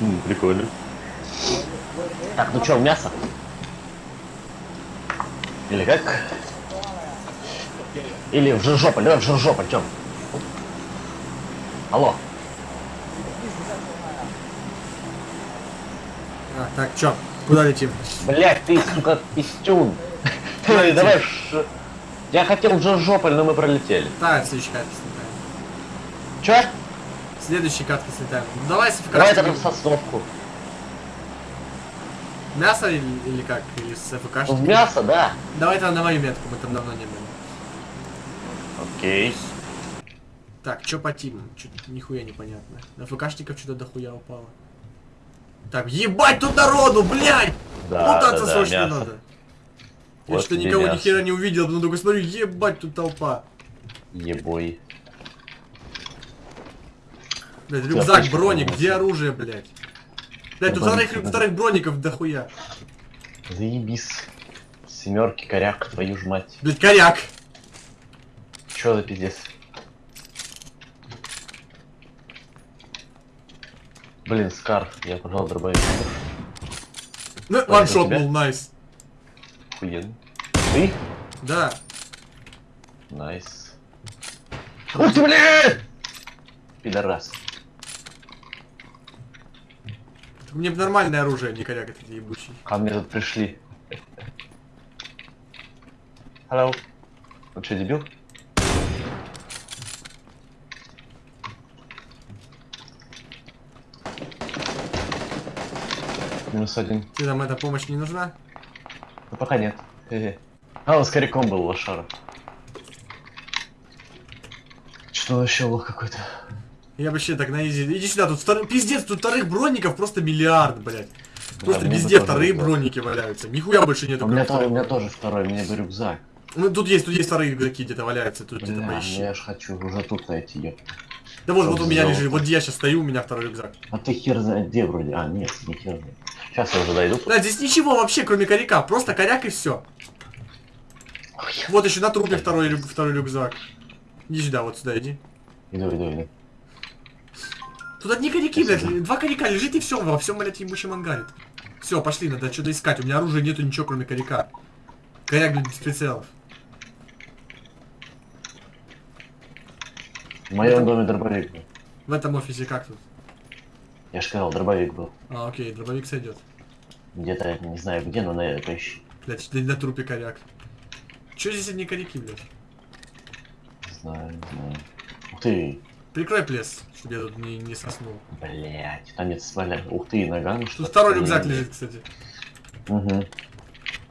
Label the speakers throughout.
Speaker 1: М, Прикольно.
Speaker 2: Так, ну чё, мясо? Или как? Или в Жиржополь, давай в Жиржополь, Тём. Алло.
Speaker 3: А, так, чё? Куда летим?
Speaker 2: Блять, ты, сука, пистюн. Ты давай Ш- Я хотел в Жиржополь, но мы пролетели.
Speaker 3: Следующей катке слетаем.
Speaker 2: Чё?
Speaker 3: В следующей катке слетаем. Ну, давай с
Speaker 2: Давай тогда в Сосновку.
Speaker 3: Мясо или, или как? Или с
Speaker 2: Ну, в
Speaker 3: ФКшником?
Speaker 2: мясо, да.
Speaker 3: Давай тогда на мою метку, мы там давно не были.
Speaker 2: Окей.
Speaker 3: Так, чё по тимам? Чё-то нихуя непонятно. На ФКшников что-то дохуя упало. Так, ебать тут народу, блядь!
Speaker 2: Да,
Speaker 3: Путаться
Speaker 2: да, да,
Speaker 3: срочно
Speaker 2: мясо.
Speaker 3: надо. Я
Speaker 2: Вот
Speaker 3: что-то
Speaker 2: тебе
Speaker 3: никого ни хера не увидел, но только смотрю, ебать тут толпа.
Speaker 2: Ебой.
Speaker 3: Блядь, рюкзак, броник, где оружие, блядь? Блядь, тут вторых, вторых броников дохуя.
Speaker 2: Заебись. Семерки, коряк, твою ж мать.
Speaker 3: Блядь, коряк.
Speaker 2: Чё за пиздец? Блин, Скар, я пожал дробовик.
Speaker 3: Ну, ваншот был, найс.
Speaker 2: Охуенно. Ты?
Speaker 3: Да.
Speaker 2: Nice. Ух ты, блядь! Пидорас.
Speaker 3: Мне бы нормальное оружие, а не коряк этот ебучий.
Speaker 2: Ко мне тут пришли. Hello. Он что, дебил? Минус один.
Speaker 3: Тебе там эта помощь не нужна?
Speaker 2: Ну пока нет. Хе-хе. А, он с коряком был лошара. Что вообще лох какой-то?
Speaker 3: Я вообще так на изи. Иди сюда, тут втор- пиздец, тут вторых броников просто миллиард, блядь. Просто везде
Speaker 2: тоже
Speaker 3: вторые
Speaker 2: было.
Speaker 3: броники валяются. Нихуя больше нету.
Speaker 2: У меня, тоже, у меня тоже второй, мне бы рюкзак.
Speaker 3: Ну тут есть, тут есть вторые игроки где-то валяются, тут где-то
Speaker 2: Бля,
Speaker 3: поищи.
Speaker 2: я ж хочу уже тут найти, ёп.
Speaker 3: Да вот, вот у меня лежит, вот где я сейчас стою, у меня второй рюкзак.
Speaker 2: А ты хер знает где вроде. А, нет, не хер знает. Сейчас я уже дойду.
Speaker 3: Да, здесь ничего вообще, кроме коряка, просто коряк и все. Вот еще на трупе второй, второй рюкзак. Иди сюда, вот сюда иди.
Speaker 2: Иду, иду, иду.
Speaker 3: Тут одни коряки, блядь, два коряка лежит и все, во всем, блядь, ебучем ангаре. Все, пошли, надо что-то искать. У меня оружия нету ничего, кроме коряка. Коряк, блядь, без прицелов.
Speaker 2: В моем доме дробовик был.
Speaker 3: В этом офисе как тут?
Speaker 2: Я же сказал, дробовик был.
Speaker 3: А, окей, дробовик сойдет.
Speaker 2: Где-то, не знаю где, но на поищи.
Speaker 3: Блядь, на, на трупе коряк. Че здесь одни коряки, блядь?
Speaker 2: Не знаю, не знаю. Ух ты,
Speaker 3: Прикрой плес, чтобы я тут не, не соснул.
Speaker 2: блять, там нет сваля. Ух ты, наган.
Speaker 3: Тут второй рюкзак лежит, кстати.
Speaker 2: Угу.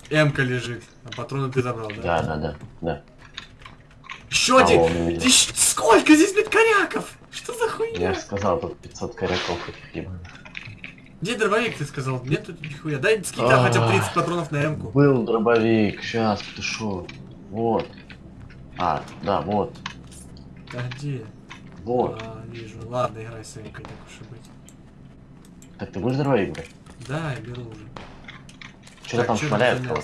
Speaker 3: М-ка лежит. А патроны ты забрал, да?
Speaker 2: Да, да, да, да.
Speaker 3: Еще
Speaker 2: А,
Speaker 3: один! Ты сколько здесь, блядь, коряков? Что за
Speaker 2: Я
Speaker 3: хуйня?
Speaker 2: же сказал, тут 500 коряков этих ебаных.
Speaker 3: Где дробовик, ты сказал? Нет тут нихуя. Дай скинь да, хотя бы 30 патронов на М-ку.
Speaker 2: Был дробовик, сейчас, ты шо? Вот. А, да, вот,
Speaker 3: А где?
Speaker 2: Вот.
Speaker 3: А, вижу. Ладно, играй с М-кой, так уж и быть.
Speaker 2: Так ты будешь дробовик брать?
Speaker 3: Да, я беру уже.
Speaker 2: Что-то там
Speaker 3: за
Speaker 2: кого-то.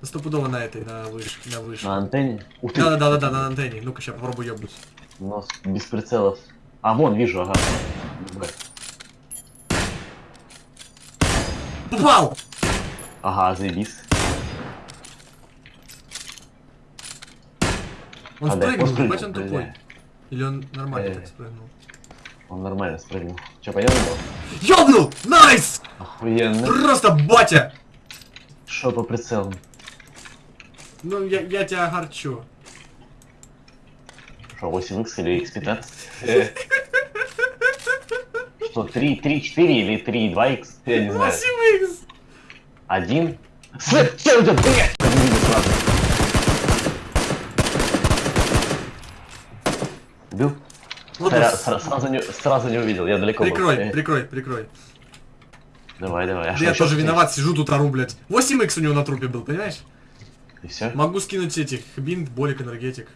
Speaker 3: Да стопудово на этой, на вышке, на вышке.
Speaker 2: На антенне? Ух ты,
Speaker 3: Да-да-да, на антенне. Ну-ка, сейчас попробую ебнуть.
Speaker 2: у нас без прицелов. А, вон, вижу, ага.
Speaker 3: Попал!
Speaker 2: Ага, заебись.
Speaker 3: Он
Speaker 2: А, да,
Speaker 3: спрыгнул,
Speaker 2: он
Speaker 3: ебать он тупой. Или он нормально
Speaker 2: Э.
Speaker 3: так спрыгнул?
Speaker 2: Он нормально спрыгнул. Че, пойдем?
Speaker 3: Ёбнул! Nice!
Speaker 2: Охуенно.
Speaker 3: Просто батя!
Speaker 2: Шо по прицелам?
Speaker 3: Ну, я, я тебя огорчу.
Speaker 2: Что, 8x или x15? Что, 3, 3, 4 или 3, 2x? Я не знаю.
Speaker 3: 8 икс!
Speaker 2: Один? Слэп, что это, блядь? Не видно сразу. Убил?
Speaker 3: Вот он.
Speaker 2: сра- сразу, не, сразу не увидел, я далеко был.
Speaker 3: Прикрой,
Speaker 2: Э,
Speaker 3: прикрой, прикрой.
Speaker 2: Давай, давай. А
Speaker 3: Да я тоже
Speaker 2: ты?
Speaker 3: виноват, сижу тут ору, блядь. 8 икс у него на трупе был, понимаешь?
Speaker 2: И все?
Speaker 3: Могу скинуть этих, бинт, болик, энергетик.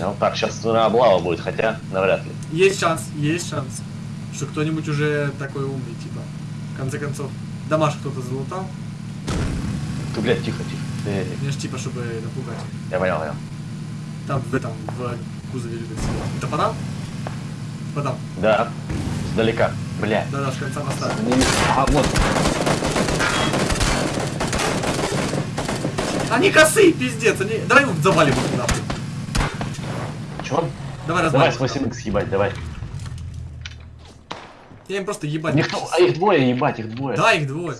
Speaker 2: Ну так, сейчас облава будет, хотя навряд ли.
Speaker 3: Есть шанс, есть шанс. Что кто-нибудь уже такой умный, типа. В конце концов, домаш кто-то залутал.
Speaker 2: Ты, блядь, тихо, тихо. Э,
Speaker 3: Мне ж типа, чтобы напугать.
Speaker 2: Я понял, понял.
Speaker 3: Там в этом, в любят сидеть. Это подам? Вот там.
Speaker 2: Да. Сдалека. Бля.
Speaker 3: Да-да, с конца моста.
Speaker 2: Не. А, вот.
Speaker 3: Они косые, пиздец, они... Давай его завалим их нахуй.
Speaker 2: Чё?
Speaker 3: Давай
Speaker 2: Давай
Speaker 3: развалим.
Speaker 2: с 8 х ебать, давай.
Speaker 3: Я им просто ебать.
Speaker 2: Никто, а их двое, ебать, их двое.
Speaker 3: Да, их двое.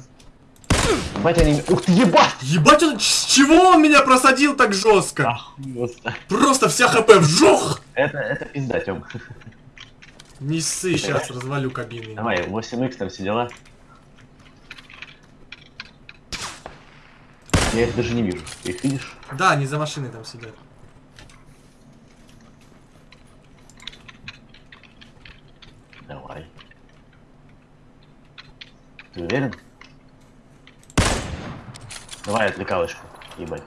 Speaker 2: Ебать они... Ух ты, ебать!
Speaker 3: Ебать, он... Чего он меня просадил так жестко?
Speaker 2: Охуенно.
Speaker 3: Просто вся хп вжух!
Speaker 2: Это, это пизда, Тём.
Speaker 3: Не ссы, сейчас развалю кабины.
Speaker 2: Давай, 8 х там все дела. Я их даже не вижу. Ты их видишь?
Speaker 3: Да, они за машиной там сидят.
Speaker 2: Давай. Ты уверен? Давай отвлекалочку. Ебать.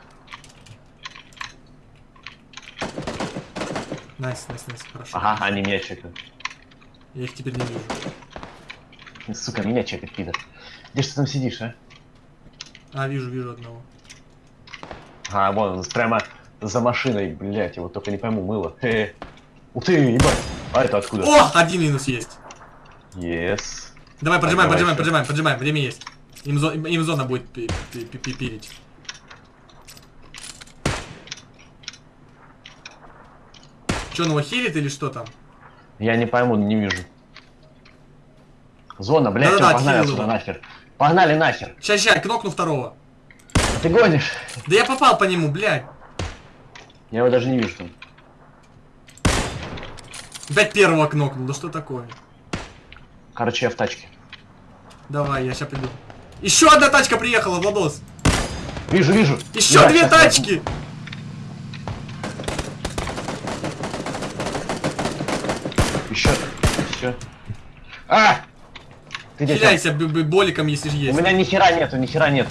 Speaker 3: Nice, nice, nice, хорошо.
Speaker 2: Ага, они меня чекают.
Speaker 3: Я их теперь не вижу.
Speaker 2: Сука, меня чекает, пидор. Где ж ты там сидишь, а?
Speaker 3: А, вижу, вижу одного.
Speaker 2: А, вон, он прямо за машиной, блять, его только не пойму, мыло. Хе. Ух ты, ебать. А это откуда?
Speaker 3: О, один минус есть.
Speaker 2: Yes.
Speaker 3: Давай, поджимаем, поджимаем, поджимаем, поджимаем, время есть. Им, зо- им- зона будет пи- пи- пи- пи- Че, он его хилит или что там?
Speaker 2: Я не пойму, не вижу. Зона, блядь,
Speaker 3: Да-да-да,
Speaker 2: всё, погнали отсюда
Speaker 3: его.
Speaker 2: нахер. Погнали нахер.
Speaker 3: Сейчас, сейчас, кнопну второго.
Speaker 2: Ты гонишь?
Speaker 3: Да я попал по нему, блядь.
Speaker 2: Я его даже не вижу там.
Speaker 3: Опять первого кнопнул, да что такое?
Speaker 2: Короче, я в тачке.
Speaker 3: Давай, я сейчас приду. Еще одна тачка приехала, Владос.
Speaker 2: Вижу, вижу.
Speaker 3: Еще две тачки.
Speaker 2: возьму. Еще, еще. А! Ты?
Speaker 3: Хиляйся боликом, если же
Speaker 2: У
Speaker 3: есть.
Speaker 2: меня ни хера нету, ни хера нету.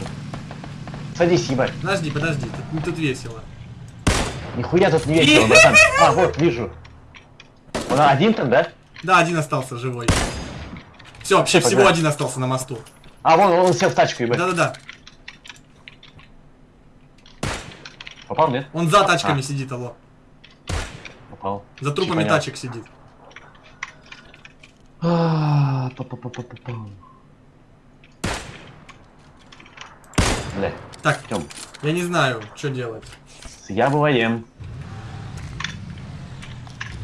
Speaker 2: Садись, ебать.
Speaker 3: Подожди, подожди, тут, тут весело.
Speaker 2: Нихуя тут не весело, братан. А, вот, вижу. Он один там, да?
Speaker 3: Да, один остался живой. Все, вообще всего один остался на мосту.
Speaker 2: А, вон, он сел в тачку, ебать.
Speaker 3: Да-да-да.
Speaker 2: Попал, нет?
Speaker 3: Он за тачками
Speaker 2: А.
Speaker 3: сидит, алло.
Speaker 2: Попал.
Speaker 3: За трупами тачек сидит.
Speaker 2: А, па-па-па-па-па. Бля,
Speaker 3: Так,
Speaker 2: Тём,
Speaker 3: я не знаю, что делать.
Speaker 2: я бываем.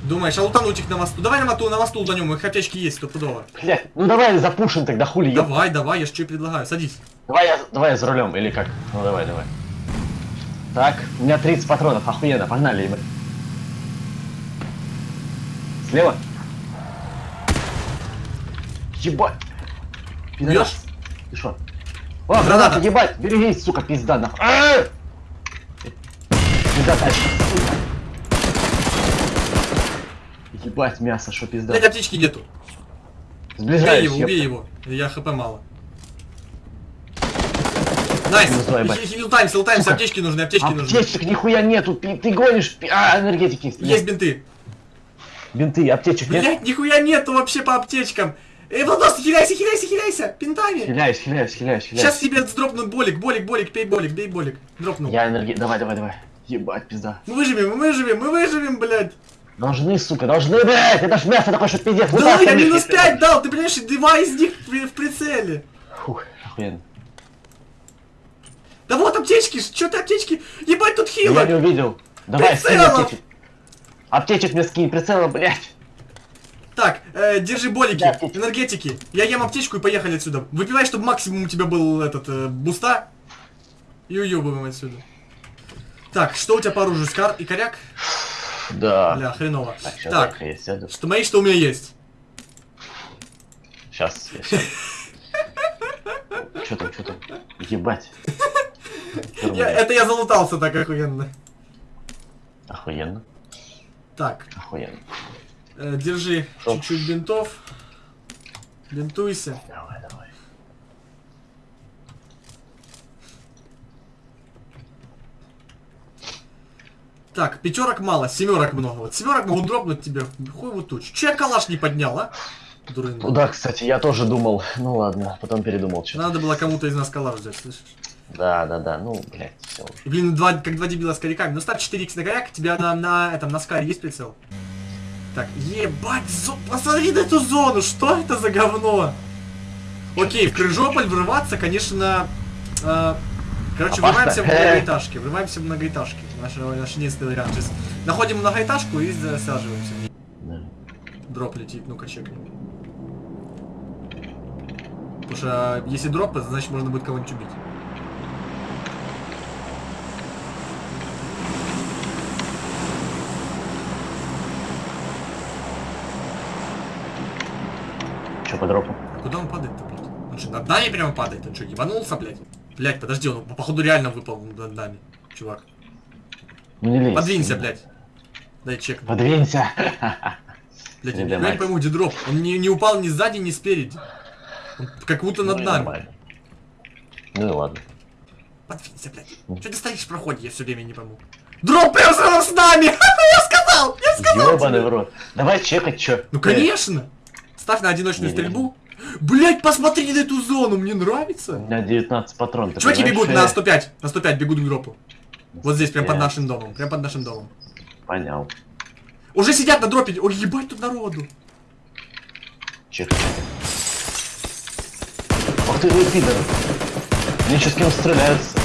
Speaker 3: Думаешь, а лутануть их на мосту? Давай на мосту, на мосту лутанем, их аптечки есть стопудово.
Speaker 2: Блядь, ну давай запушим тогда, хули, еб.
Speaker 3: Давай, давай, я ж и предлагаю. Садись.
Speaker 2: Давай я, давай я за рулем, или как? Ну давай, давай. Так, у меня 30 патронов, охуенно, погнали, ебать. Слева? Ебать! Пидорас. Ты шо? О, граната, ебать! Берегись, сука, пизда, нахуй. Пизда тачка, сука. Ебать, мясо, шо пизда.
Speaker 3: Блять, аптечки нету. Убей
Speaker 2: Сближаюсь,
Speaker 3: его, убей его. Я HP мало. Nice!
Speaker 2: Ну, давай, бать.
Speaker 3: Хи- хи- Лутаемся, лутаемся,
Speaker 2: Сука.
Speaker 3: аптечки нужны, аптечки нужны.
Speaker 2: Аптечек нихуя нету, ты гонишь, а, энергетики. Есть
Speaker 3: бинты.
Speaker 2: Бинты, аптечек нет?
Speaker 3: Блять, нихуя нету вообще по аптечкам. Эй, Владос, хиляйся, хиляйся, хиляйся, пинтами.
Speaker 2: Хиляюсь, хиляюсь, хиляюсь, хиляюсь.
Speaker 3: Сейчас тебе сдропнут болик, болик, болик, пей болик, бей болик. Дропнул.
Speaker 2: Я энерги... Давай, давай, давай. Ебать, пизда.
Speaker 3: Мы выживем, мы выживем, мы выживем, блядь.
Speaker 2: Должны, сука, должны, блядь! Это ж мясо такое, что пиздец.
Speaker 3: Да я минус
Speaker 2: если-
Speaker 3: 5 дал, ты понимаешь, два из них в прицеле.
Speaker 2: Фух, охуенно.
Speaker 3: Да вот аптечки, что ты аптечки? Ебать, тут
Speaker 2: Я не
Speaker 3: хило.
Speaker 2: увидел. Давай, скинь
Speaker 3: Прицелом!
Speaker 2: аптечек. Аптечек мне скинь, прицела, блядь.
Speaker 3: Так, э, держи болики,
Speaker 2: Да,
Speaker 3: энергетики. Я ем аптечку и поехали отсюда. Выпивай, чтобы максимум у тебя был этот э, буста. И уебываем отсюда. Так, что у тебя по оружию? Скар и коряк?
Speaker 2: Да.
Speaker 3: Бля, хреново.
Speaker 2: Так, сейчас
Speaker 3: Так,
Speaker 2: сяду.
Speaker 3: что мои, что у меня есть.
Speaker 2: Сейчас. Чё там, чё там? Ебать.
Speaker 3: Я- это я залутался так охуенно.
Speaker 2: Охуенно,
Speaker 3: Так,
Speaker 2: охуенно.
Speaker 3: Э, держи чуть-чуть бинтов. Бинтуйся.
Speaker 2: Давай, давай.
Speaker 3: Так, пятерок мало, семерок много. Вот семерок могу дропнуть тебе. Хуй вот туч. Че я калаш не поднял, а? Дурында.
Speaker 2: Ну да, кстати, я тоже думал. Ну ладно, потом передумал что
Speaker 3: Надо было кому-то из нас калаш взять, слышишь?
Speaker 2: Да, да, да, ну, блядь, все.
Speaker 3: И, блин, два, как два дебила с коряками. Ну ставь 4х на коряк, тебя на, на этом, на скаре есть прицел? Так, ебать, зо- посмотри на эту зону, что это за говно? Окей, в Крыжополь врываться, конечно, э, короче,
Speaker 2: Опасно.
Speaker 3: врываемся в многоэтажки, врываемся в многоэтажки. Наш, наш единственный вариант. Сейчас находим многоэтажку и засаживаемся.
Speaker 2: Да.
Speaker 3: Дроп летит, ну-ка чекнем. Потому что э, если дроп, значит можно будет кого-нибудь убить.
Speaker 2: Дропу?
Speaker 3: А куда он падает-то, блядь? Он что, над нами прямо падает? Он что, ебанулся, блядь? Блядь, подожди, он походу реально выпал над нами, чувак.
Speaker 2: Ну не лезь.
Speaker 3: Подвинься, блядь. Дай чек.
Speaker 2: Подвинься.
Speaker 3: Блядь, я не пойму, где дроп. Он не, не упал ни сзади, ни спереди. Он как будто над
Speaker 2: Ну
Speaker 3: нами.
Speaker 2: нормально. Ну и ладно.
Speaker 3: Подвинься, блядь. Что ты стоишь в проходе, я все время не пойму. Дроп прям сразу с нами! Я сказал! Я сказал!
Speaker 2: Ёбаный в рот. Давай чекать, чё.
Speaker 3: Ну конечно! Ставь на одиночную
Speaker 2: Не-не-не.
Speaker 3: стрельбу. Блять, посмотри на эту зону, мне нравится.
Speaker 2: У меня 19 патрон. ты
Speaker 3: Чуваки бегут на
Speaker 2: Э,
Speaker 3: 105, на 105 бегут к дропу. Вот здесь, прям под нашим домом, прям под нашим домом.
Speaker 2: Понял.
Speaker 3: Уже сидят на дропе, ой, ебать тут народу.
Speaker 2: Чекай. Ах ты вы пидор. Мне сейчас с кем стреляются.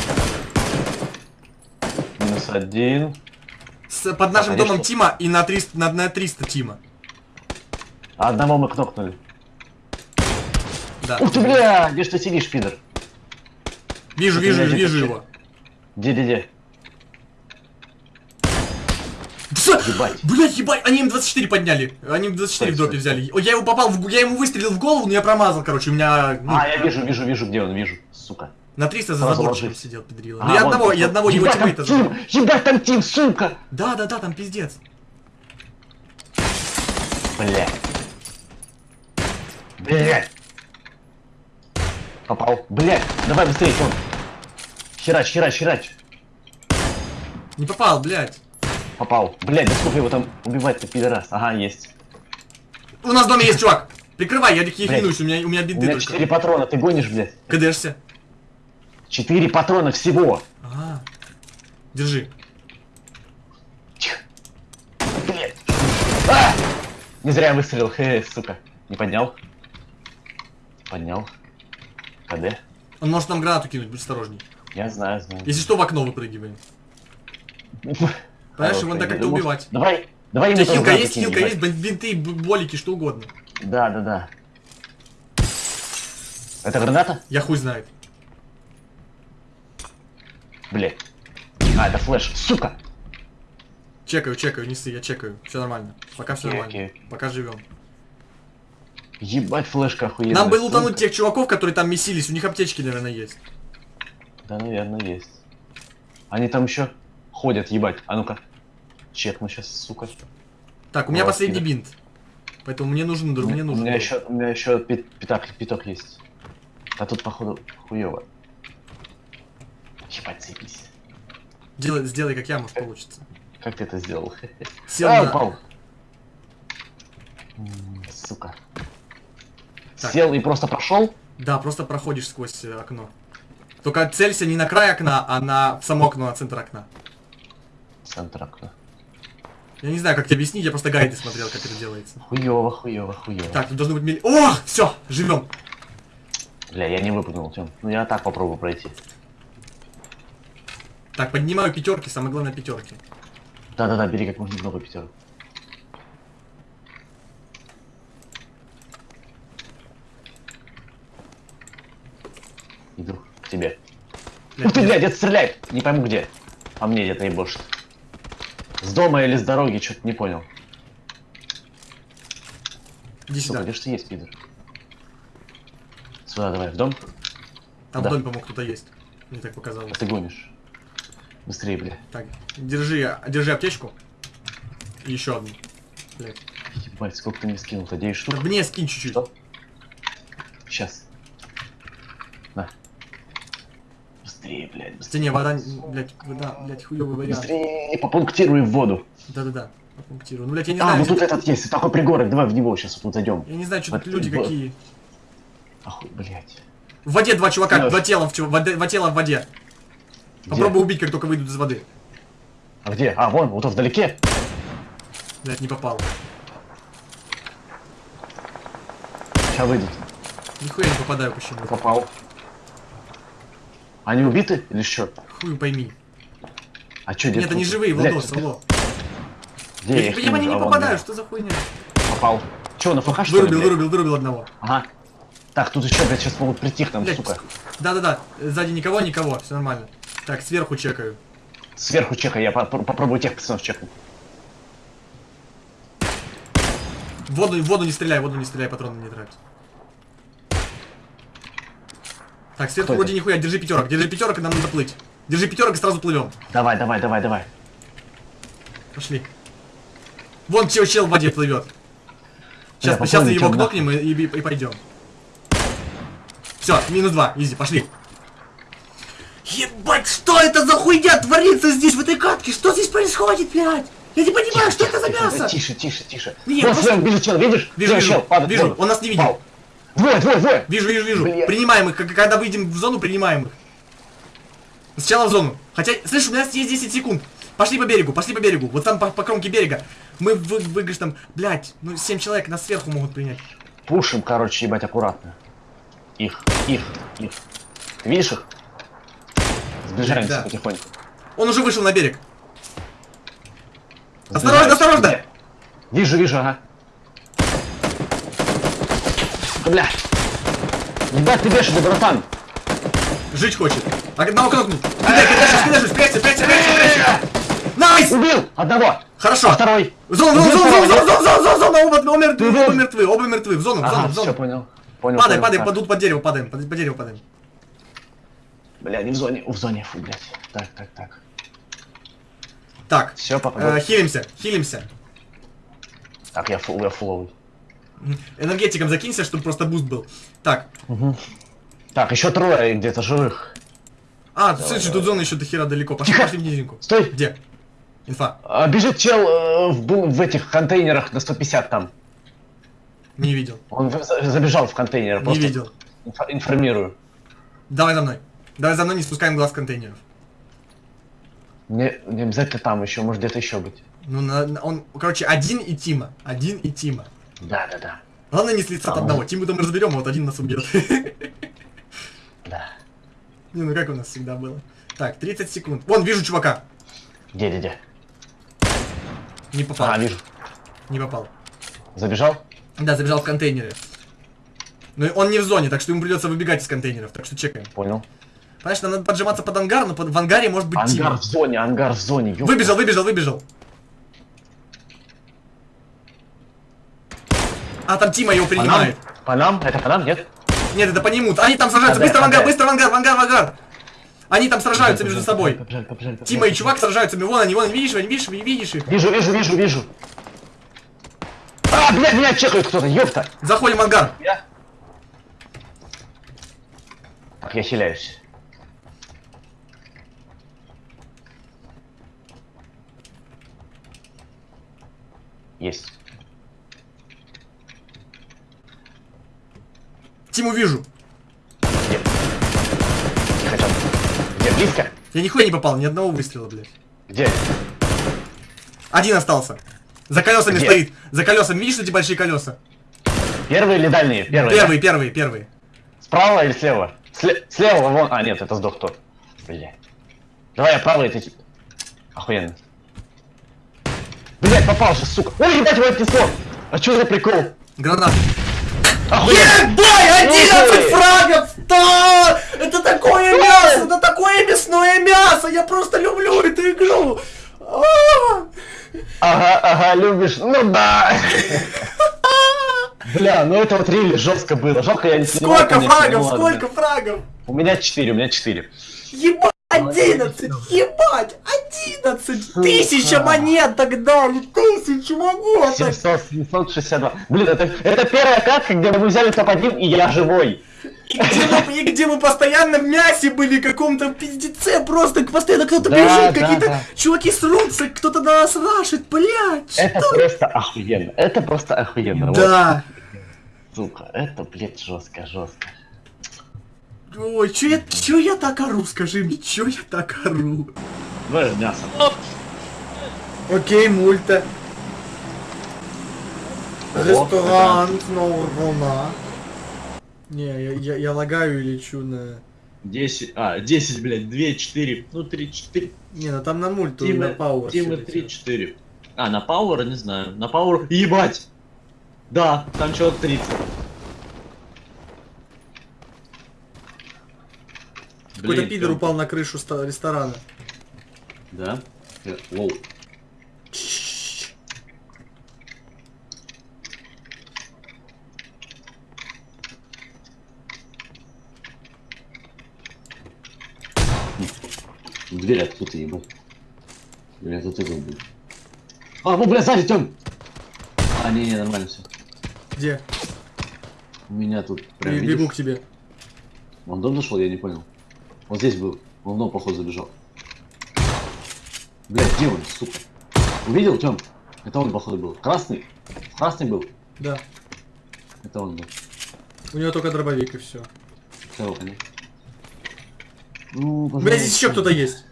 Speaker 2: Минус один.
Speaker 3: С- под нашим
Speaker 2: конечно.
Speaker 3: домом Тима и на 300, на, на 300 Тима.
Speaker 2: А одного мы кнопнули.
Speaker 3: Да.
Speaker 2: Ух ты, бля! Где ж ты сидишь, пидор?
Speaker 3: Вижу, вижу, вижу
Speaker 2: где-то
Speaker 3: его.
Speaker 2: Где-где-где?
Speaker 3: Пса!
Speaker 2: Ебать.
Speaker 3: Блять, ебать, они М24 подняли. Они М24 в
Speaker 2: стой,
Speaker 3: взяли. О, Я его попал, в, я ему выстрелил в голову, но я промазал, короче, у меня ну,
Speaker 2: А, я вижу, вижу, вижу, где он, вижу. Сука.
Speaker 3: на 300 за заборчиком сидел, педрила.
Speaker 2: А,
Speaker 3: Ну я одного, я одного его тиммейта
Speaker 2: тим!
Speaker 3: забрал.
Speaker 2: Ебать, там тим, сука!
Speaker 3: Да, да, да, там пиздец.
Speaker 2: Бля. Блядь. Попал. Блядь, давай быстрее, он. Херач, херач, херач.
Speaker 3: Не попал, блядь.
Speaker 2: Попал. Блядь, да сколько его там убивать-то, пидорас? Ага, есть.
Speaker 3: У нас в доме есть чувак. Прикрывай, я хилюсь, у меня, у меня
Speaker 2: У
Speaker 3: биты
Speaker 2: меня
Speaker 3: только.
Speaker 2: 4 патрона, ты гонишь, блядь?
Speaker 3: КДшься.
Speaker 2: 4 патрона всего.
Speaker 3: Ага. Держи.
Speaker 2: Тихо. Блядь. А! Не зря я выстрелил, хе, сука. Не поднял. Поднял. КД.
Speaker 3: Он может нам гранату кинуть, будь осторожней.
Speaker 2: Я знаю, знаю.
Speaker 3: Если что, в окно выпрыгиваем. Понимаешь, его надо как-то убивать.
Speaker 2: Давай, давай
Speaker 3: У
Speaker 2: ему
Speaker 3: хилка есть, хилка есть, бин- бинты, болики, что угодно.
Speaker 2: Да, да, да. Это граната?
Speaker 3: Я хуй знает.
Speaker 2: Блядь. А, это флеш. Сука!
Speaker 3: Чекаю, чекаю, не ссы, я чекаю. Все нормально. Пока все нормально. Пока живем.
Speaker 2: Ебать, флешка охуенная.
Speaker 3: Нам бы лутануть тех чуваков, которые там месились, у них аптечки, наверное, есть.
Speaker 2: Да, наверное, есть. Они там еще ходят, ебать. А ну-ка. Чекну сейчас, сука.
Speaker 3: Так, у меня
Speaker 2: Вот,
Speaker 3: последний бинт. Поэтому мне нужен друг, мне
Speaker 2: у
Speaker 3: нужен.
Speaker 2: меня
Speaker 3: друг.
Speaker 2: еще, у меня еще пи- пятак, пяток есть. А тут, походу, хуево. Ебать, заебись.
Speaker 3: Делай, сделай, как я, может получится.
Speaker 2: Как ты это сделал?
Speaker 3: Сел
Speaker 2: а,
Speaker 3: на-
Speaker 2: упал. Сука.
Speaker 3: Так.
Speaker 2: Сел и просто прошел?
Speaker 3: Да, просто проходишь сквозь э, окно. Только целься не на край окна, а на само окно, на центр окна.
Speaker 2: Центр окна.
Speaker 3: Я не знаю, как тебе объяснить, я просто гайды смотрел, как это делается.
Speaker 2: Хуево, хуево, хуево.
Speaker 3: Так, тут должно быть милли... О, все, живем.
Speaker 2: Бля, я не выпрыгнул, Тём. Ну я так попробую пройти.
Speaker 3: Так, поднимаю пятерки, самое главное пятерки.
Speaker 2: Да-да-да, бери как можно много пятерок. Иду к тебе. Ух ты, блядь, где-то стреляет! Не пойму где. А мне где-то ебошит. С дома или с дороги, что-то не понял.
Speaker 3: Иди
Speaker 2: Сука,
Speaker 3: сюда.
Speaker 2: где ж ты есть, пидор? Сюда давай, в дом.
Speaker 3: Там
Speaker 2: да.
Speaker 3: в доме, по-моему, кто-то есть. Мне так показалось.
Speaker 2: Ты гонишь. Быстрее, бля.
Speaker 3: Так, держи, держи аптечку. И еще одну. Блядь.
Speaker 2: Ебать, сколько ты мне скинул-то? 9 штук?
Speaker 3: Так мне скинь чуть-чуть.
Speaker 2: Что? Сейчас. быстрее, блядь. Быстрее.
Speaker 3: Не, вода, блядь, вода, блядь, хуёвый вариант.
Speaker 2: Быстрее, попунктируй в воду.
Speaker 3: Да-да-да, попунктируй. Ну, блядь, я не
Speaker 2: а,
Speaker 3: знаю.
Speaker 2: Ну а, вот тут этот есть, такой пригорок, давай в него сейчас вот зайдем.
Speaker 3: Я не знаю, что
Speaker 2: вот, тут
Speaker 3: люди
Speaker 2: вот.
Speaker 3: какие.
Speaker 2: Охуй, блядь.
Speaker 3: В воде два чувака,
Speaker 2: Лёш.
Speaker 3: два тела в, чув... воде, два тела в воде.
Speaker 2: Где?
Speaker 3: Попробуй убить, как только выйдут из воды.
Speaker 2: А где? А, вон, вот он вдалеке.
Speaker 3: Блядь, не попал.
Speaker 2: Сейчас выйдут.
Speaker 3: Нихуя не попадаю почему-то.
Speaker 2: Попал. Они убиты или что?
Speaker 3: Хуй пойми.
Speaker 2: А что,
Speaker 3: Нет, они живые, Владос, алло.
Speaker 2: Где
Speaker 3: Я,
Speaker 2: я их
Speaker 3: я не
Speaker 2: вон,
Speaker 3: попадаю,
Speaker 2: да.
Speaker 3: что за хуйня?
Speaker 2: Попал. Че, на ФХ что ли,
Speaker 3: Вырубил, вырубил, вырубил одного.
Speaker 2: Ага. Так, тут еще, блядь, сейчас могут прийти к нам,
Speaker 3: Блядь,
Speaker 2: сука.
Speaker 3: Да-да-да, сзади никого, никого, все нормально. Так, сверху чекаю.
Speaker 2: Сверху чекай, я попро- попробую тех пацанов чекнуть.
Speaker 3: Воду, воду не стреляй, воду не стреляй, патроны не трать. Так,
Speaker 2: Кто
Speaker 3: вроде нихуя, держи пятерок, держи пятерок, и нам надо плыть. Держи пятерок и сразу плывем.
Speaker 2: Давай, давай, давай, давай.
Speaker 3: Пошли. Вон чел, чел в воде плывет. Сейчас,
Speaker 2: Бля,
Speaker 3: сейчас его кнопнем и, и, и пойдем. Все, минус два, изи, пошли. Ебать, что это за хуйня творится здесь, в этой катке? Что здесь происходит, блядь? Я не понимаю, что это за мясо?
Speaker 2: Тише, тише, тише.
Speaker 3: Не,
Speaker 2: Вон,
Speaker 3: просто-
Speaker 2: вижу чел, видишь?
Speaker 3: Вижу,
Speaker 2: Чел,
Speaker 3: вижу,
Speaker 2: чел, падает
Speaker 3: вижу, он нас не видит.
Speaker 2: Пал. Двое, двое, двое.
Speaker 3: Вижу, вижу, вижу.
Speaker 2: Бля.
Speaker 3: Принимаем их, когда выйдем в зону, принимаем их. Сначала в зону. Хотя, слышь, у нас есть 10 секунд. Пошли по берегу, пошли по берегу. Вот там по, по кромке берега. Мы вы, выиграешь там, блядь, ну 7 человек нас сверху могут принять.
Speaker 2: Пушим, короче, ебать, аккуратно. Их, их, их. Ты видишь их? Сближаемся
Speaker 3: Да.
Speaker 2: потихоньку.
Speaker 3: Он уже вышел на берег. Осторожно, осторожно!
Speaker 2: Где? Вижу, вижу, ага. Бля. Ебать, ты бешеный, братан.
Speaker 3: Жить хочет. А одного кнопнуть. Кидай, кидай, кидай, спрячься, спрячься, спрячься, спрячься. Nice!
Speaker 2: Убил одного.
Speaker 3: Хорошо.
Speaker 2: А второй.
Speaker 3: Зона, зона, зона, зона, зона, зона, зона, зона, оба, оба мертвы, оба мертвы, оба мертвы. В зону, в зону, в зону.
Speaker 2: понял. Понял,
Speaker 3: Падай,
Speaker 2: понял,
Speaker 3: падай,
Speaker 2: так.
Speaker 3: под, дерево падаем, под, под дерево падаем.
Speaker 2: Бля, не в зоне, в зоне, фу, блядь. Так, так, так.
Speaker 3: Так,
Speaker 2: Все, папа.
Speaker 3: э, хилимся, хилимся.
Speaker 2: Так, я full, я фуловый.
Speaker 3: Энергетиком закинься, чтобы просто буст был. Так.
Speaker 2: Так, еще трое где-то живых.
Speaker 3: А, слушай, тут зона еще до хера далеко. Пошли,
Speaker 2: Тихо.
Speaker 3: пошли в низинку.
Speaker 2: Стой!
Speaker 3: Где? Инфа.
Speaker 2: А, бежит чел э, в, в этих контейнерах на 150 там.
Speaker 3: Не видел.
Speaker 2: Он забежал в контейнер.
Speaker 3: Не видел.
Speaker 2: инфо- информирую.
Speaker 3: Давай за мной. Давай за мной, не спускаем глаз контейнеров.
Speaker 2: Не, не обязательно там еще, может где-то еще быть.
Speaker 3: Ну, на- на- он, короче, один и Тима. Один и Тима.
Speaker 2: Да, да, да.
Speaker 3: Главное не слиться от
Speaker 2: А,
Speaker 3: одного. Тиму там разберем, а вот один нас убьет.
Speaker 2: Да.
Speaker 3: Не, ну как у нас всегда было. Так, 30 секунд. Вон, вижу чувака.
Speaker 2: Где, где, где?
Speaker 3: Не попал.
Speaker 2: А, вижу.
Speaker 3: Не попал.
Speaker 2: Забежал?
Speaker 3: Да, забежал в контейнеры. Но он не в зоне, так что ему придется выбегать из контейнеров, так что чекаем.
Speaker 2: Понял.
Speaker 3: Понимаешь, нам надо поджиматься под ангар, но под- в ангаре может быть
Speaker 2: Ангар
Speaker 3: Тима.
Speaker 2: в зоне, ангар в зоне. ёпта.
Speaker 3: Выбежал, выбежал, выбежал. А, там Тима его
Speaker 2: По нам?
Speaker 3: принимает.
Speaker 2: По нам? Это по нам, нет?
Speaker 3: Нет, это по нему. Они там сражаются.
Speaker 2: А,
Speaker 3: Быстро в ангар, быстро в ангар, в ангар, в ангар. Они там сражаются между собой.
Speaker 2: Побежали, побежали, побежали.
Speaker 3: Тима и чувак сражаются. Вон они, вон они, видишь, видишь, видишь их.
Speaker 2: Вижу, вижу, вижу, вижу. А, блядь, меня чекает кто-то, ёпта.
Speaker 3: Заходим в ангар.
Speaker 2: Я? Так, я хиляюсь. Есть.
Speaker 3: Тиму вижу.
Speaker 2: Где? Где, близко?
Speaker 3: Я нихуя не попал, ни одного выстрела, блядь.
Speaker 2: Где?
Speaker 3: Один остался. За колесами
Speaker 2: Где?
Speaker 3: стоит. За колесами, видишь эти большие колеса?
Speaker 2: Первые или дальние? Первые. да?
Speaker 3: Первые, первые, первые.
Speaker 2: Справа или слева? Сле- слева вон. А, нет, это сдох тот. Бля. Давай я правый, ты... Охуенно. Блять, попался, сука. Ой, ебать, его отнесло. А что за прикол?
Speaker 3: Гранат. Ебай, 11
Speaker 2: Ой.
Speaker 3: фрагов! Да! Это такое мясо! Это такое мясное мясо! Я просто люблю эту игру! А!
Speaker 2: Ага, ага, любишь. Ну да. Бля, ну это вот рили жестко было. Жалко, я не снимал,
Speaker 3: Сколько фрагов?
Speaker 2: ну.
Speaker 3: Сколько фрагов?
Speaker 2: У меня 4, у меня 4.
Speaker 3: Ебать! 11! Ебать! 11! Тысяча монет тогда! Или тысяча монет!
Speaker 2: 700, 762. Блин, это, это первая катка, где мы взяли топ-1, и я живой.
Speaker 3: И где, мы, и где мы постоянно в мясе были, каком-то пиздеце, просто постоянно кто-то
Speaker 2: Да,
Speaker 3: бежит,
Speaker 2: да,
Speaker 3: какие-то
Speaker 2: да.
Speaker 3: чуваки срутся, кто-то на нас рашит, блядь!
Speaker 2: Это
Speaker 3: что?
Speaker 2: просто охуенно. Это просто охуенно. Вот,
Speaker 3: Да!
Speaker 2: сука, это, блядь, жестко, жестко.
Speaker 3: Ой, чё я, чё я так ору, скажи мне, чё я так ору?
Speaker 2: Давай мясо.
Speaker 3: Окей, мульта.
Speaker 2: Ого,
Speaker 3: Ресторан, снова волна. Не, я, я, я лагаю и лечу на...
Speaker 2: 10, а, 10, блядь, 2, 4, ну 3, 4.
Speaker 3: Не, ну там на мульт, на
Speaker 2: Тима,
Speaker 3: пауэр.
Speaker 2: Тима
Speaker 3: всё
Speaker 2: 3,
Speaker 3: летело.
Speaker 2: 4. А, на Пауэр, не знаю. На Пауэр, ебать! Да, там человек 30.
Speaker 3: Какой-то пидор упал на крышу ресторана.
Speaker 2: Да? Э, Воу. Дверь откуда ебать. Бля, тут игл был. А, ну, бля, сзади, Тём! А, не, не, нормально все.
Speaker 3: Где?
Speaker 2: У меня тут прям,
Speaker 3: Я
Speaker 2: видишь?
Speaker 3: бегу к тебе.
Speaker 2: Он дом зашел, я не понял. Вот здесь был. Он в дом, походу, забежал. Блядь, где он, сука? Увидел, Тём? Это он, походу, был. Красный? Красный был?
Speaker 3: Да.
Speaker 2: Это он был.
Speaker 3: У него только дробовик и все.
Speaker 2: Всё, понял. Ну,
Speaker 3: Бля, здесь еще кто-то есть.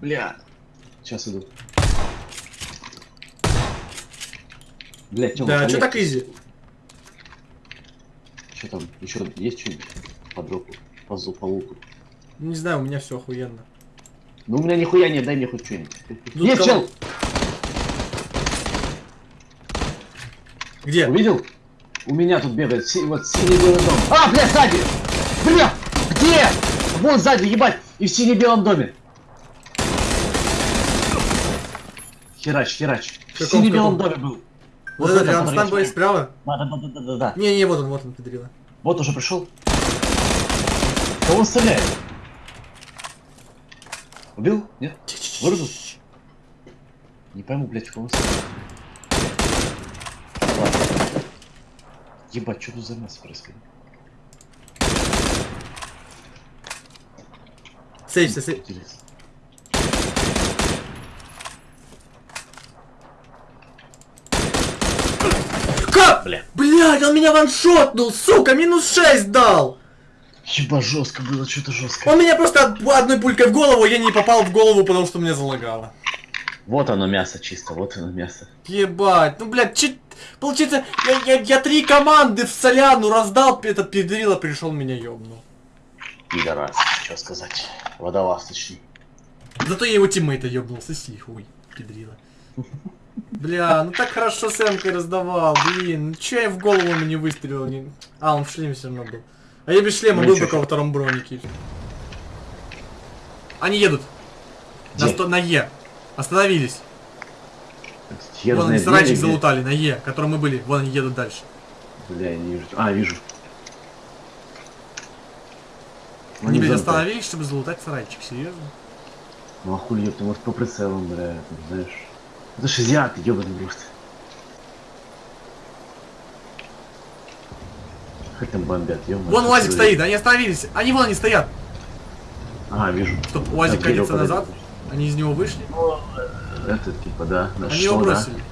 Speaker 2: Бля. Сейчас иду. Блядь, Тём,
Speaker 3: Да, что так изи?
Speaker 2: Что там? Еще есть что-нибудь? По дропу? По, зу- по луку?
Speaker 3: Не знаю, у меня все охуенно.
Speaker 2: Ну, у меня нихуя нет, дай мне хоть что-нибудь.
Speaker 3: Кого-
Speaker 2: чел!
Speaker 3: Где?
Speaker 2: Увидел? У меня тут бегает си- вот синий-белый дом. А, бля, сзади! Бля! Где? Вон сзади, ебать! И в сине-белом доме. Херач, херач. В сине-белом доме был.
Speaker 3: Вот
Speaker 2: в
Speaker 3: этот
Speaker 2: этом,
Speaker 3: рядом с тобой справа?
Speaker 2: Да, да, да, да, да, да.
Speaker 3: Не, не, вот он, вот он, педрила.
Speaker 2: Вот уже пришел. Кого он стреляет? Убил? Нет? Вырубил? Не пойму, блядь, кого. Ебать, что тут за нас происходит?
Speaker 3: Сейвся, сейв. Как?
Speaker 2: Бля.
Speaker 3: Блядь, он меня ваншотнул, сука, минус 6 дал!
Speaker 2: Еба, жестко было, что-то жестко.
Speaker 3: Он меня просто од- одной пулькой в голову, я не попал в голову, потому что меня залагало.
Speaker 2: Вот оно мясо чисто, вот оно мясо.
Speaker 3: Ебать, ну блядь, че... Получается, я, я, я три команды в соляну раздал, этот педрила пришел меня ёбнул.
Speaker 2: Пидорас, что сказать. Водолаз, точнее.
Speaker 3: Зато я его тиммейта ёбнул, соси хуй, педрила. Бля, ну так хорошо с эмкой раздавал, блин, ну чё я в голову ему не выстрелил? Не... А, он в шлеме все равно был. А я без шлема был только во втором бронике. Они едут. На, сто... на Е. Остановились.
Speaker 2: Хер
Speaker 3: Вон они сарайчик залутали на Е, котором мы были. Вон они едут дальше.
Speaker 2: Бля, я не вижу. А, вижу. Ну,
Speaker 3: Они, блядь, остановились, чтобы залутать сарайчик, серьезно?
Speaker 2: Ну а хули, ты может по прицелам, бля, знаешь. Это ж азиаты, ёбаный в Хоть там бомбят, ёбаный.
Speaker 3: Вон УАЗик стоит, они остановились. Они вон они стоят.
Speaker 2: А, вижу.
Speaker 3: Стоп, УАЗик катится назад. Они из него вышли.
Speaker 2: Это типа, да. да
Speaker 3: Они
Speaker 2: что,
Speaker 3: его
Speaker 2: да?
Speaker 3: бросили.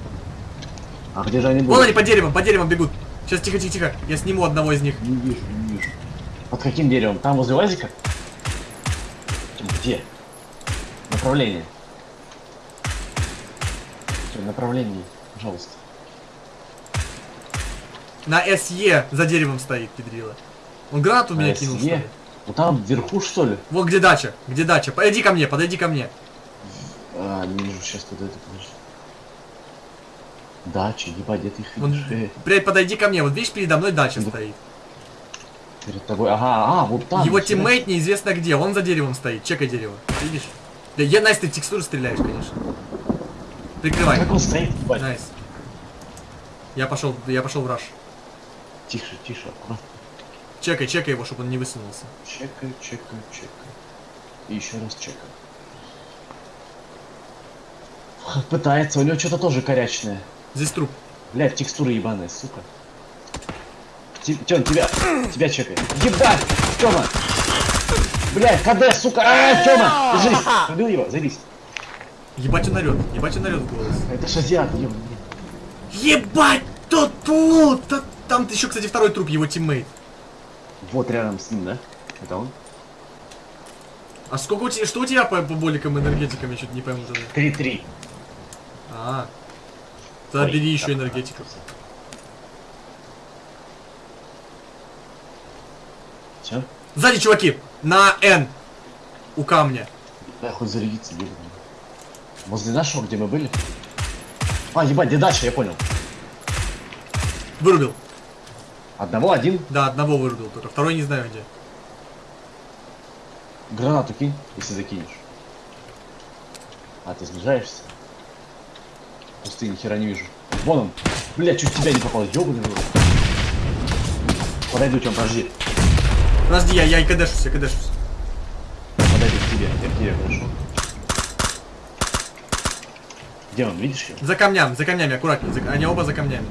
Speaker 2: А где же они
Speaker 3: Вон
Speaker 2: будут?
Speaker 3: они по деревам, по деревам бегут. Сейчас тихо, тихо, тихо. Я сниму одного из них.
Speaker 2: Не вижу, не вижу. Под каким деревом? Там возле УАЗика? Где? Направление. Направление, пожалуйста.
Speaker 3: На SE за деревом стоит, педрила. Он гранату в меня
Speaker 2: На
Speaker 3: кинул,
Speaker 2: SE?
Speaker 3: что ли?
Speaker 2: Ну там вверху что ли?
Speaker 3: Вот где дача, где дача. Подойди ко мне, подойди ко мне.
Speaker 2: А, не вижу, сейчас это подожди. Дача, ебать, где ты их видишь? Э,
Speaker 3: блядь, подойди ко мне. Вот видишь, передо мной дача
Speaker 2: Да.
Speaker 3: стоит.
Speaker 2: перед тобой. Ага, а, вот там.
Speaker 3: Его тиммейт неизвестно где. Он за деревом стоит. Чекай дерево. Видишь? Да, я, Nice, ты в текстуру стреляешь, конечно. Прикрывай.
Speaker 2: Как он стоит, ебать?
Speaker 3: Nice. Я пошел, я пошел в rush.
Speaker 2: Тише, тише, аккуратно.
Speaker 3: Чекай, чекай его, чтобы он не высунулся.
Speaker 2: Чекаю, чекаю, чекаю. И еще раз чекаю. Пытается, у него что-то тоже корячное.
Speaker 3: Здесь труп.
Speaker 2: Блядь, текстура ебаная, сука. Тём, тебя, тебя чекай. Ебать, Тёма! Блядь, КД, сука! А, Тёма, держись! Убил его, заебись.
Speaker 3: Ебать он орет, ебать он орет в голос.
Speaker 2: Это ж азиат, ебаный.
Speaker 3: Ебать, тут тут! Та- Там еще, кстати, второй труп, его тиммейт.
Speaker 2: Вот рядом с ним, да? Это он?
Speaker 3: А сколько у тебя, что у тебя по, по боликам энергетикам, я что-то не пойму тогда.
Speaker 2: 3-3.
Speaker 3: А, тогда бери еще энергетиков.
Speaker 2: Все?
Speaker 3: Сзади чуваки! На Н! У камня.
Speaker 2: Да, хоть зарядиться где Возле нашего, где мы были? А, ебать, где дальше, я понял.
Speaker 3: Вырубил.
Speaker 2: Одного, один.
Speaker 3: Да, одного вырубил только. Второй не знаю где.
Speaker 2: Гранату кинь, если закинешь. А, ты сближаешься? Пусты, ни хера не вижу. Вон он. Бля, чуть тебя не попал. Ёбаный в. Подойду, Тём, подожди.
Speaker 3: Подожди, я, я и кадешусь, я кадешусь.
Speaker 2: Подойду к тебе. Я к тебе хорошо. Где он, видишь его?
Speaker 3: За камнями, за камнями, аккуратнее. За- Они оба за камнями.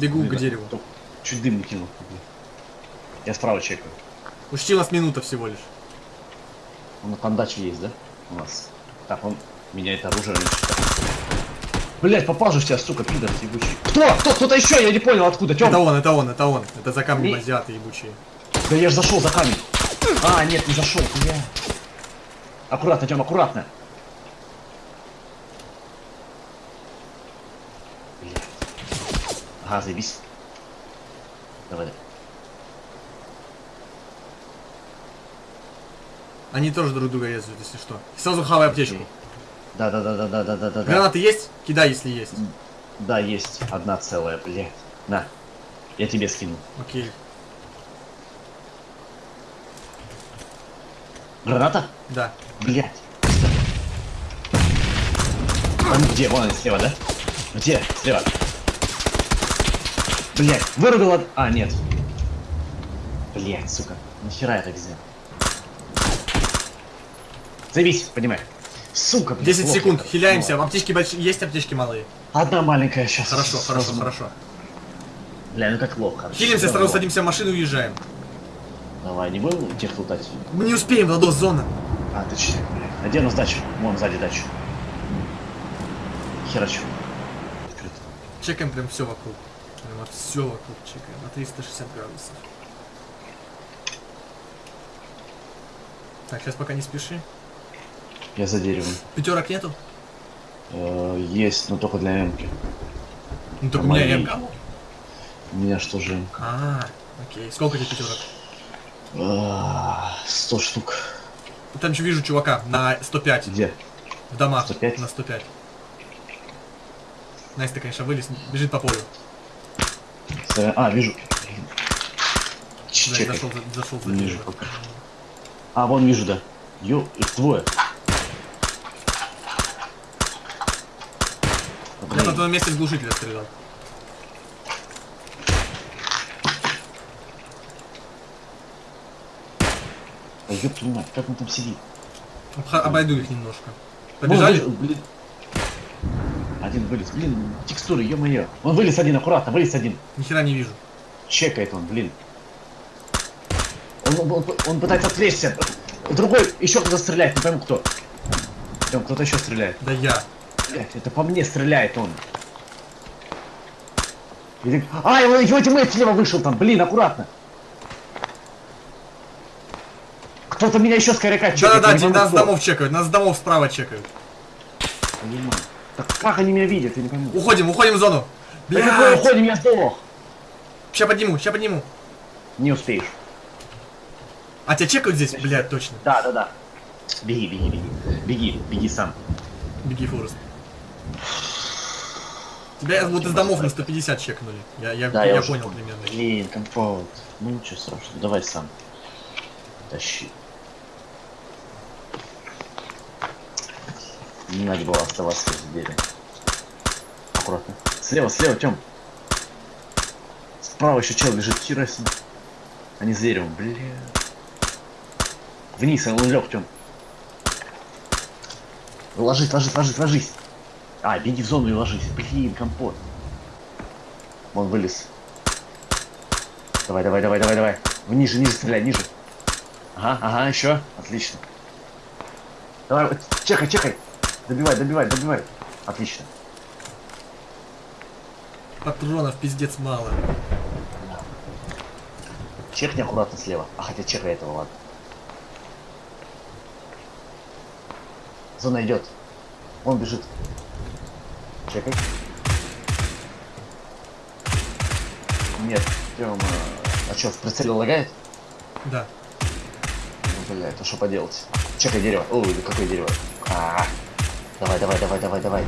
Speaker 3: Бегу
Speaker 2: блин,
Speaker 3: к дереву.
Speaker 2: только Чуть дым не кинул. Я справа чекаю.
Speaker 3: Учти, у нас минута всего лишь.
Speaker 2: Он на пандаче есть, да? У нас. Так, он меняет оружие. Блять, попал же в тебя, сука, пидор ебучий. Кто? Кто? Кто-то еще? Я не понял, откуда. Тём.
Speaker 3: Это он, это он, это он. Это за камнем
Speaker 2: Не-
Speaker 3: азиаты ебучие.
Speaker 2: Да я же зашел за камень. А, нет, не зашел, бля. Аккуратно, Тём, аккуратно. Давай, давай.
Speaker 3: Они тоже друг друга резают, если что. Сразу хавай аптечку.
Speaker 2: Да, да, да, да, да, да, да, да.
Speaker 3: Гранаты есть? Кидай, если есть.
Speaker 2: Да, есть одна целая, блядь. На. Я тебе скину.
Speaker 3: Окей.
Speaker 2: Граната?
Speaker 3: Да.
Speaker 2: Блять. Он где? Вон он слева, да? Где? Слева. Блять, вырубил од- А, нет. Блять, сука. Нахера это взял? Займись, понимай. Сука, блядь,
Speaker 3: 10
Speaker 2: плохо
Speaker 3: секунд,
Speaker 2: это.
Speaker 3: хиляемся.
Speaker 2: Ну,
Speaker 3: Аптечки большие. Есть аптечки малые?
Speaker 2: Одна маленькая сейчас.
Speaker 3: Хорошо, хорошо, хорошо.
Speaker 2: Бля, ну как плохо.
Speaker 3: Хилимся, сразу
Speaker 2: плохо.
Speaker 3: садимся в машину и уезжаем.
Speaker 2: Давай, не будем тех лутать?
Speaker 3: Мы не успеем, Владос, зона.
Speaker 2: А, точно, блядь. А где у нас дача? Вон сзади дача. Херачу. Открыто.
Speaker 3: Чекаем прям все вокруг. Прям все вокруг чекаем. На 360 градусов. Так, сейчас пока не спеши.
Speaker 2: Я за деревом.
Speaker 3: Пятерок нету?
Speaker 2: Э, есть, но только для эмки.
Speaker 3: Ну только у меня. МК.
Speaker 2: У меня что же?
Speaker 3: А, окей. Сколько тебе пятерок?
Speaker 2: А, 100 штук.
Speaker 3: Там еще вижу чувака на 105.
Speaker 2: Где?
Speaker 3: В домах.
Speaker 2: 105?
Speaker 3: На 105. Настя, конечно, вылез, бежит по полю.
Speaker 2: Сорян. А, вижу.
Speaker 3: Да,
Speaker 2: Чекай.
Speaker 3: зашел, за- зашел за
Speaker 2: Не
Speaker 3: дерево.
Speaker 2: вижу пока. А, вон вижу, да. Ё, их двое.
Speaker 3: Я на твоем месте с глушителя стрелял.
Speaker 2: А ёб твою мать, как он там сидит?
Speaker 3: Обойду их немножко.
Speaker 2: Вон,
Speaker 3: Побежали?
Speaker 2: блин. Один вылез, блин, текстуры, ё-моё. Он вылез один, аккуратно, вылез один.
Speaker 3: Ни хера не вижу.
Speaker 2: Чекает он, блин. Он, он, он пытается отвлечься. Другой еще кто-то стреляет, не пойму кто. Там кто-то еще стреляет.
Speaker 3: Да я.
Speaker 2: Блять, это по мне стреляет он. А, его, его тиммейт слева вышел там, блин, аккуратно. Кто-то меня еще с коряка чекает.
Speaker 3: Да-да-да, нас с домов чекают, нас с домов справа чекают.
Speaker 2: Понимаю. Так как они меня видят, я не пойму.
Speaker 3: Уходим, уходим в зону.
Speaker 2: Да какой
Speaker 3: Блядь.
Speaker 2: уходим, я сдох.
Speaker 3: Ща подниму, ща подниму.
Speaker 2: Не успеешь.
Speaker 3: А тебя чекают здесь? Блядь, точно.
Speaker 2: Да, да, да. Беги, беги, беги. Беги, беги сам.
Speaker 3: Беги, Форест. Тебя вот из домов на 150 чекнули. Я, я,
Speaker 2: Да,
Speaker 3: я,
Speaker 2: я, уже
Speaker 3: понял примерно.
Speaker 2: Блин, компот. Ну ничего страшного, давай сам. Тащи. Не надо было оставаться в двери. Аккуратно. Слева, слева, Тём. Справа еще чел лежит, хера себе. Они за деревом, бля. Вниз, он лег, Тём. Ложись, ложись, ложись, ложись. А, беги в зону и ложись. Блин, компот. Он вылез. Давай, давай, давай, давай, давай. Ниже, ниже стреляй, ниже. Ага, ага, еще. Отлично. Давай, чекай, чекай. Добивай, добивай, добивай. Отлично.
Speaker 3: Патронов пиздец мало.
Speaker 2: Чекни аккуратно слева. А хотя чекай этого, ладно. Зона идет. Он бежит. Чекай. Нет, Тёма. А что, в прицеле лагает?
Speaker 3: Да.
Speaker 2: Ну, блядь, а что поделать? Чекай дерево. Ой, да какое дерево? А, давай, давай, давай, давай, давай.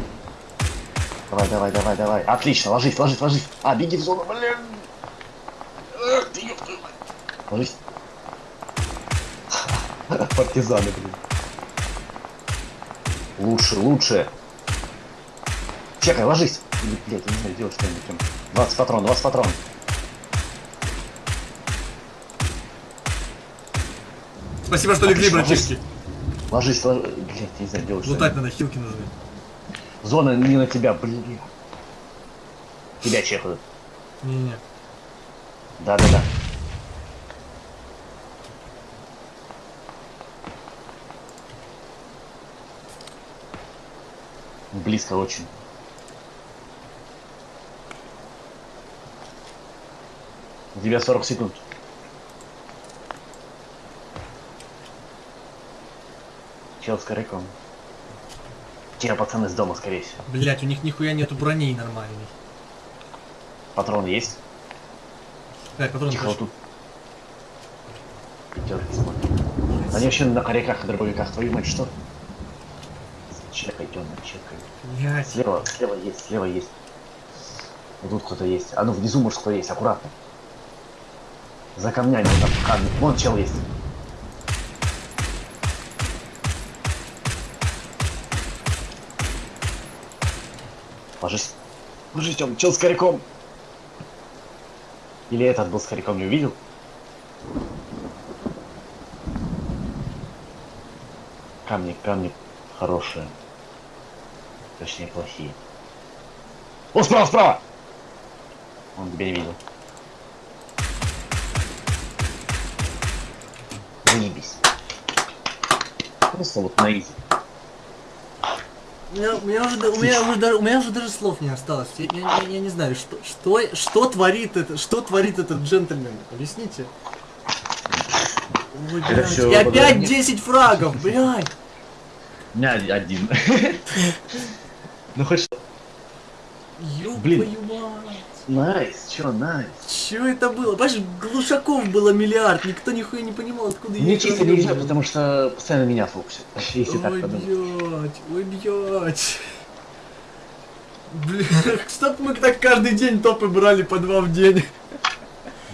Speaker 2: Давай, давай, давай, давай. Отлично, ложись, ложись, ложись. А, беги в зону, блин. Ложись. Партизаны, блин. Лучше, лучше. Чекай, ложись. Или, Блядь, я не знаю, делать что-нибудь. там. 20 патрон, 20 патрон.
Speaker 3: Спасибо, что легли, братишки.
Speaker 2: Ложись, ложись. Блядь, я не знаю, делать
Speaker 3: Лутать
Speaker 2: что-нибудь.
Speaker 3: надо, хилки нужны.
Speaker 2: Зона не на тебя, блин. Тебя чекают.
Speaker 3: Не-не.
Speaker 2: Да-да-да. Близко очень. У тебя 40 секунд. Чел с коряком. Те пацаны с дома, скорее всего.
Speaker 3: Блять, у них нихуя нету броней нормальной.
Speaker 2: Патрон есть?
Speaker 3: Блять, патрон
Speaker 2: Тихо, вот тут. Пятерки смотри. Они вообще на коряках и дробовиках. Твою мать, что? Чекай, темно, чекай.
Speaker 3: Блять.
Speaker 2: Слева, слева есть, слева есть. Вот тут кто-то есть. А ну внизу может кто есть, аккуратно. За камнями там камни. Вон чел есть. Ложись. Ложись, Тём, чел с коряком. Или этот был с коряком, не увидел? Камни, камни хорошие. Точнее, плохие. О, справа, справа! Он тебя не видел. Заебись. Просто вот на easy.
Speaker 3: У меня, у меня уже, у меня уже, даже- у меня уже даже слов не осталось. Я, я- я- я не знаю, что, что, что творит это, что творит этот джентльмен. Объясните. Ой,
Speaker 2: Это
Speaker 3: блядь,
Speaker 2: всё
Speaker 3: и опять
Speaker 2: мне.
Speaker 3: 10 фрагов, блядь.
Speaker 2: У меня один. Ну хоть что. Блин. Nice, чё, nice.
Speaker 3: Чё это было? Понимаешь, глушаков было миллиард, никто нихуя не понимал, откуда
Speaker 2: Мне
Speaker 3: их
Speaker 2: чисто нельзя, потому что постоянно меня фокусят. Если так
Speaker 3: Ой,
Speaker 2: подумать.
Speaker 3: блядь, ой, блядь. Блин, чтоб мы так каждый день топы брали по два в день.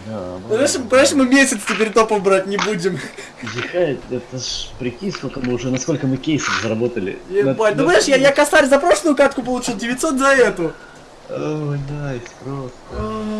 Speaker 2: Да,
Speaker 3: Понимаешь, понимаешь, мы месяц теперь топов брать не будем.
Speaker 2: Ехать, это ж прикинь, сколько мы уже, насколько мы кейсов заработали.
Speaker 3: Ебать,
Speaker 2: На-
Speaker 3: ну
Speaker 2: на-
Speaker 3: знаешь, я, я косарь за прошлую катку получил 900 за эту.
Speaker 2: Ой, найс, просто.